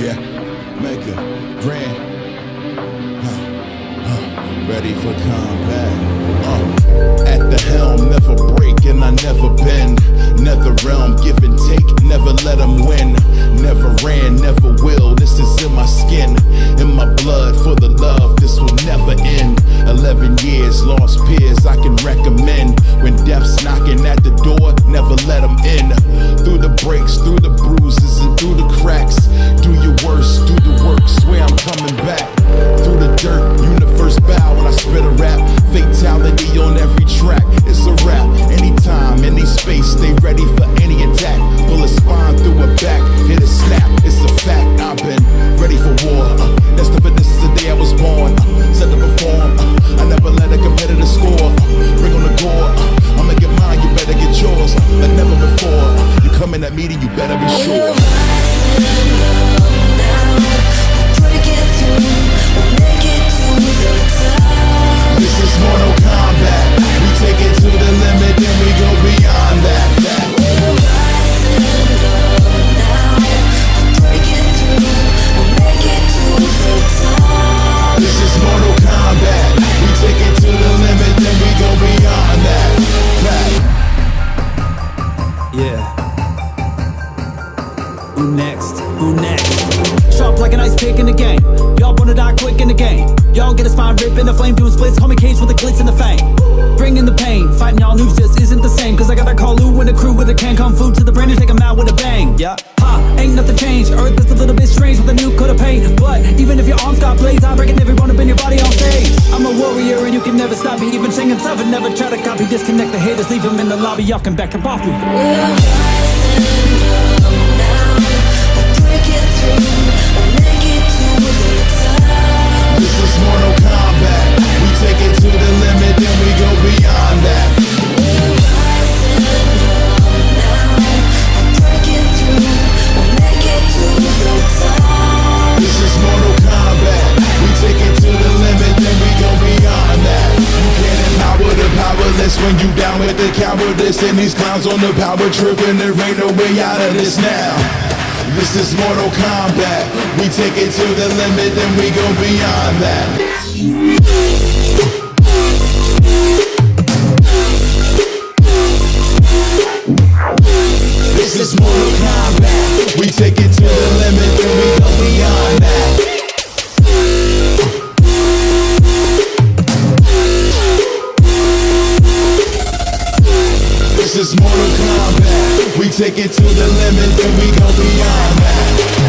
Yeah, make a grand. Huh. Huh. Ready for combat. Uh. At the helm, never break, and I never Who next? Who next? Sharp like an ice pick in the game. Y'all wanna die quick in the game. Y'all get a spine rip in the flame, doing splits. Call me Cage with the glitz and the fame. Bringing the pain. Fighting y'all news just isn't the same. Cause I got that call Lou and the crew with a can kung fu to the brain and take 'em out with a bang. Yeah. Ha, ain't nothing changed. Earth is a little bit strange with a new coat of paint. But even if your arms got blades, I'm breaking every bone up in your body on stage. I'm a warrior and you can never stop me. Even Shang himself and never try to copy. Disconnect the haters, leave them in the lobby. Y'all can back up off me. This when you down with the cowardice and these clowns on the power trip, and there ain't no way out of this now. This is Mortal Kombat. We take it to the limit and we go beyond that. limit, then we go beyond that.